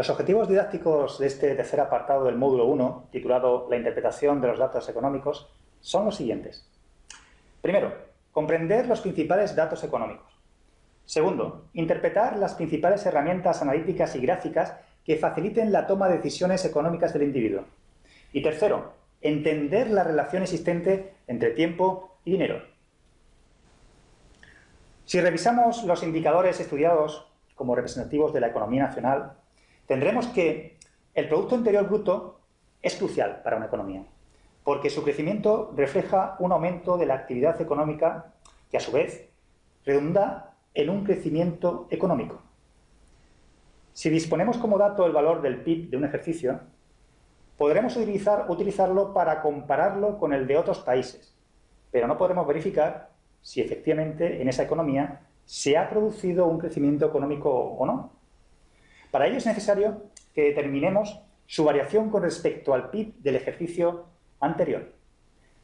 Los objetivos didácticos de este tercer apartado del módulo 1, titulado La interpretación de los datos económicos, son los siguientes. Primero, comprender los principales datos económicos. Segundo, interpretar las principales herramientas analíticas y gráficas que faciliten la toma de decisiones económicas del individuo. Y tercero, entender la relación existente entre tiempo y dinero. Si revisamos los indicadores estudiados como representativos de la economía nacional, tendremos que el Producto Interior Bruto es crucial para una economía, porque su crecimiento refleja un aumento de la actividad económica que, a su vez, redunda en un crecimiento económico. Si disponemos como dato el valor del PIB de un ejercicio, podremos utilizar, utilizarlo para compararlo con el de otros países, pero no podremos verificar si efectivamente en esa economía se ha producido un crecimiento económico o no. Para ello es necesario que determinemos su variación con respecto al PIB del ejercicio anterior.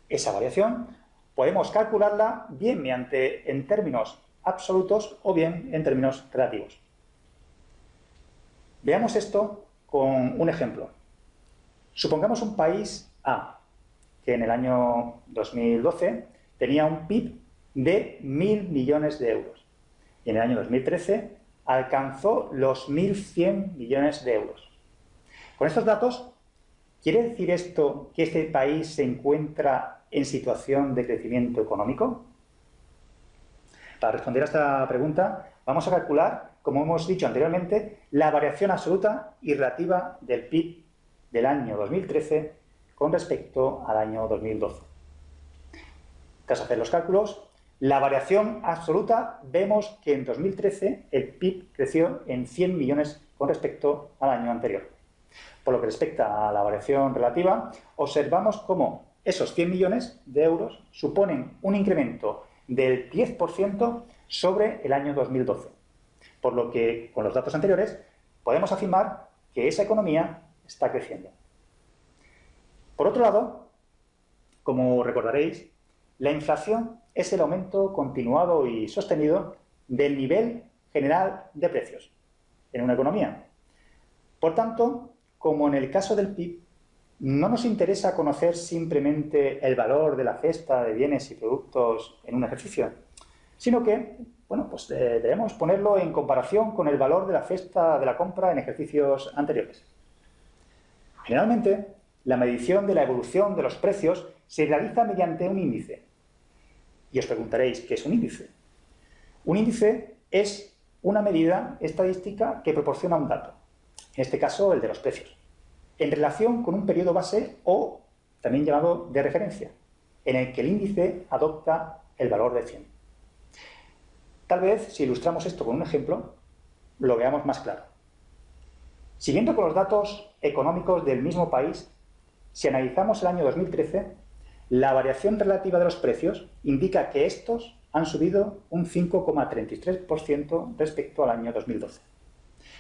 Esa variación podemos calcularla bien mediante en términos absolutos o bien en términos relativos. Veamos esto con un ejemplo. Supongamos un país A, que en el año 2012 tenía un PIB de 1.000 millones de euros. Y en el año 2013 alcanzó los 1.100 millones de euros. Con estos datos, ¿quiere decir esto que este país se encuentra en situación de crecimiento económico? Para responder a esta pregunta, vamos a calcular, como hemos dicho anteriormente, la variación absoluta y relativa del PIB del año 2013 con respecto al año 2012. Tras hacer los cálculos, la variación absoluta vemos que en 2013 el PIB creció en 100 millones con respecto al año anterior. Por lo que respecta a la variación relativa, observamos cómo esos 100 millones de euros suponen un incremento del 10% sobre el año 2012. Por lo que, con los datos anteriores, podemos afirmar que esa economía está creciendo. Por otro lado, como recordaréis, la inflación es el aumento continuado y sostenido del nivel general de precios en una economía. Por tanto, como en el caso del PIB, no nos interesa conocer simplemente el valor de la cesta de bienes y productos en un ejercicio, sino que bueno, pues, eh, debemos ponerlo en comparación con el valor de la cesta de la compra en ejercicios anteriores. Generalmente, la medición de la evolución de los precios se realiza mediante un índice. Y os preguntaréis, ¿qué es un índice? Un índice es una medida estadística que proporciona un dato, en este caso el de los precios, en relación con un periodo base o también llamado de referencia, en el que el índice adopta el valor de 100. Tal vez, si ilustramos esto con un ejemplo, lo veamos más claro. Siguiendo con los datos económicos del mismo país, si analizamos el año 2013, la variación relativa de los precios indica que estos han subido un 5,33% respecto al año 2012.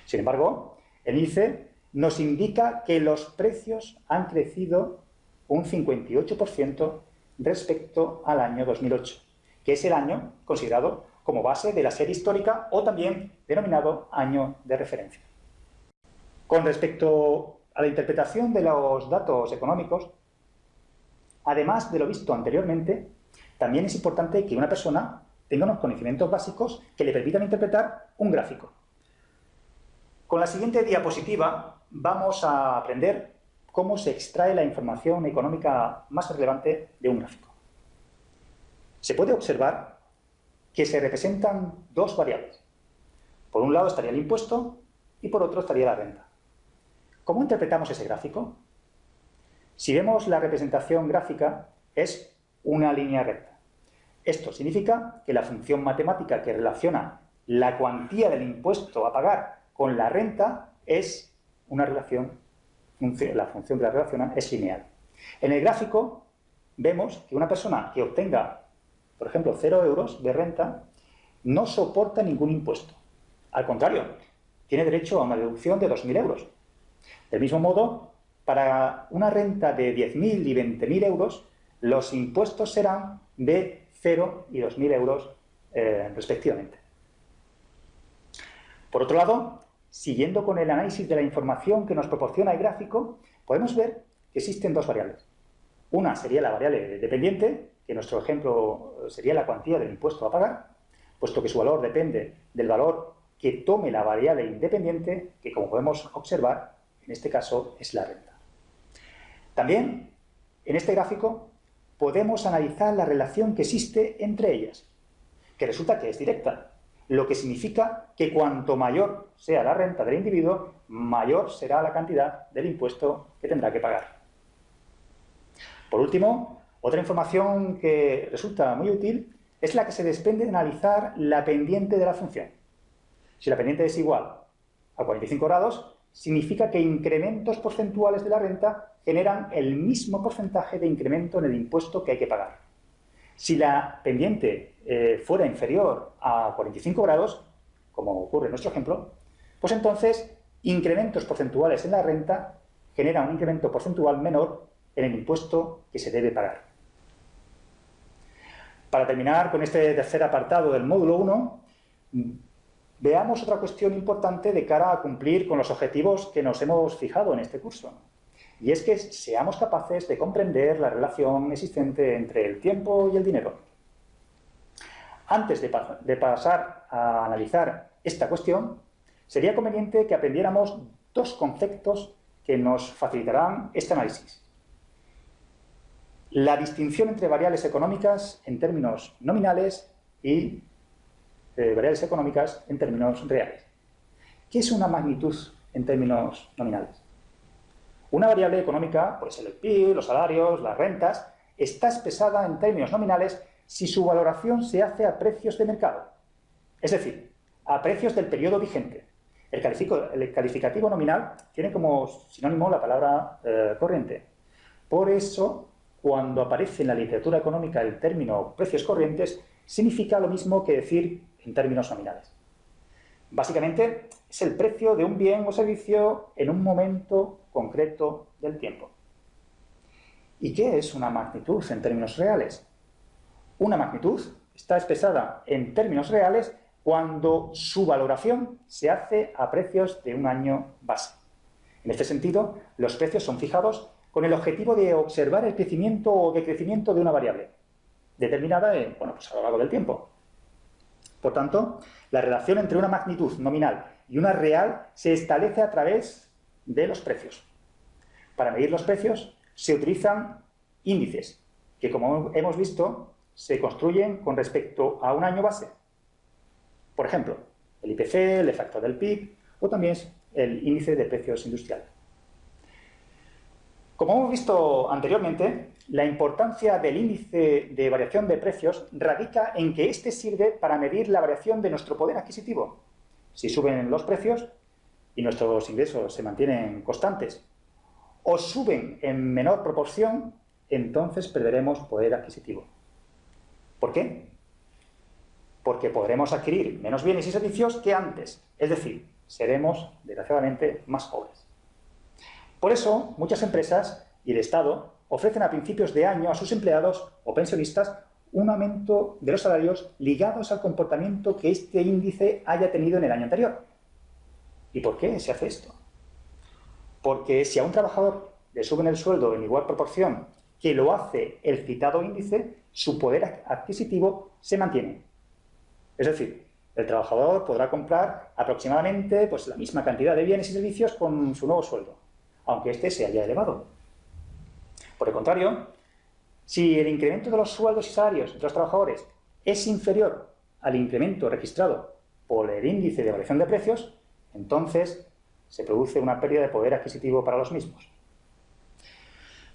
Sin embargo, el índice nos indica que los precios han crecido un 58% respecto al año 2008, que es el año considerado como base de la serie histórica o también denominado año de referencia. Con respecto a la interpretación de los datos económicos, además de lo visto anteriormente, también es importante que una persona tenga unos conocimientos básicos que le permitan interpretar un gráfico. Con la siguiente diapositiva vamos a aprender cómo se extrae la información económica más relevante de un gráfico. Se puede observar que se representan dos variables. Por un lado estaría el impuesto y por otro estaría la renta. ¿Cómo interpretamos ese gráfico? Si vemos la representación gráfica, es una línea recta. Esto significa que la función matemática que relaciona la cuantía del impuesto a pagar con la renta es una relación, la función que la relaciona es lineal. En el gráfico vemos que una persona que obtenga, por ejemplo, 0 euros de renta, no soporta ningún impuesto. Al contrario, tiene derecho a una deducción de 2.000 euros. Del mismo modo, para una renta de 10.000 y 20.000 euros, los impuestos serán de 0 y 2.000 euros eh, respectivamente. Por otro lado, siguiendo con el análisis de la información que nos proporciona el gráfico, podemos ver que existen dos variables. Una sería la variable dependiente, que en nuestro ejemplo sería la cuantía del impuesto a pagar, puesto que su valor depende del valor que tome la variable independiente, que como podemos observar, en este caso es la renta. También, en este gráfico, podemos analizar la relación que existe entre ellas, que resulta que es directa, lo que significa que cuanto mayor sea la renta del individuo, mayor será la cantidad del impuesto que tendrá que pagar. Por último, otra información que resulta muy útil es la que se desprende de analizar la pendiente de la función. Si la pendiente es igual a 45 grados, significa que incrementos porcentuales de la renta generan el mismo porcentaje de incremento en el impuesto que hay que pagar. Si la pendiente eh, fuera inferior a 45 grados, como ocurre en nuestro ejemplo, pues entonces incrementos porcentuales en la renta generan un incremento porcentual menor en el impuesto que se debe pagar. Para terminar con este tercer apartado del módulo 1, Veamos otra cuestión importante de cara a cumplir con los objetivos que nos hemos fijado en este curso. Y es que seamos capaces de comprender la relación existente entre el tiempo y el dinero. Antes de, pasar a analizar esta cuestión, sería conveniente que aprendiéramos dos conceptos que nos facilitarán este análisis. La distinción entre variables económicas en términos nominales y variables económicas en términos reales. ¿Qué es una magnitud en términos nominales? Una variable económica, puede ser el PIB, los salarios, las rentas, está expresada en términos nominales si su valoración se hace a precios de mercado, es decir, a precios del periodo vigente. El, calificativo nominal tiene como sinónimo la palabra eh, corriente. Por eso, cuando aparece en la literatura económica el término precios corrientes, significa lo mismo que decir en términos nominales. Básicamente, es el precio de un bien o servicio en un momento concreto del tiempo. ¿Y qué es una magnitud en términos reales? Una magnitud está expresada en términos reales cuando su valoración se hace a precios de un año base. En este sentido, los precios son fijados con el objetivo de observar el crecimiento o decrecimiento de una variable, determinada bueno, pues a lo largo del tiempo. Por tanto, la relación entre una magnitud nominal y una real se establece a través de los precios. Para medir los precios se utilizan índices, que como hemos visto, se construyen con respecto a un año base. Por ejemplo, el IPC, el efecto del PIB o también el índice de precios industriales. Como hemos visto anteriormente, la importancia del índice de variación de precios radica en que éste sirve para medir la variación de nuestro poder adquisitivo. Si suben los precios y nuestros ingresos se mantienen constantes o suben en menor proporción, entonces perderemos poder adquisitivo. ¿Por qué? Porque podremos adquirir menos bienes y servicios que antes, es decir, seremos, desgraciadamente, más pobres. Por eso, muchas empresas y el Estado ofrecen a principios de año a sus empleados o pensionistas un aumento de los salarios ligados al comportamiento que este índice haya tenido en el año anterior. ¿Y por qué se hace esto? Porque si a un trabajador le suben el sueldo en igual proporción que lo hace el citado índice, su poder adquisitivo se mantiene. Es decir, el trabajador podrá comprar aproximadamente pues, la misma cantidad de bienes y servicios con su nuevo sueldo, aunque éste se haya elevado. Por el contrario, si el incremento de los sueldos y salarios de los trabajadores es inferior al incremento registrado por el índice de variación de precios, entonces se produce una pérdida de poder adquisitivo para los mismos.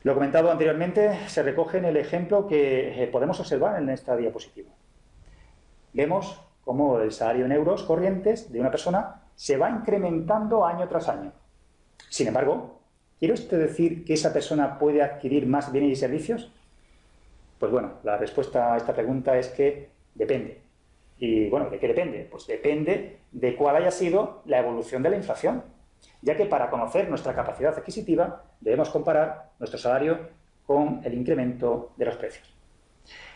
Lo comentado anteriormente se recoge en el ejemplo que eh, podemos observar en esta diapositiva. Vemos cómo el salario en euros corrientes de una persona se va incrementando año tras año. Sin embargo, ¿Quiere usted decir que esa persona puede adquirir más bienes y servicios? Pues bueno, la respuesta a esta pregunta es que depende. Y bueno, ¿de qué depende? Pues depende de cuál haya sido la evolución de la inflación, ya que para conocer nuestra capacidad adquisitiva debemos comparar nuestro salario con el incremento de los precios.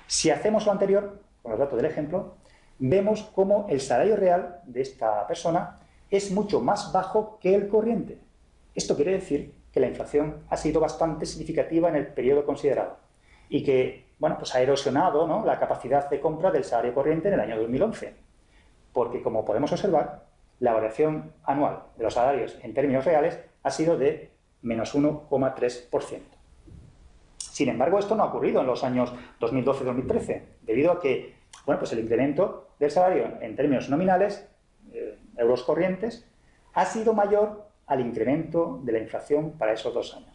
Si hacemos lo anterior, con los datos del ejemplo, vemos cómo el salario real de esta persona es mucho más bajo que el corriente. Esto quiere decir que la inflación ha sido bastante significativa en el periodo considerado y que bueno, pues ha erosionado la capacidad de compra del salario corriente en el año 2011. Porque, como podemos observar, la variación anual de los salarios en términos reales ha sido de menos 1,3%. Sin embargo, esto no ha ocurrido en los años 2012-2013, debido a que bueno, pues el incremento del salario en términos nominales, eh, euros corrientes, ha sido mayor al incremento de la inflación para esos dos años.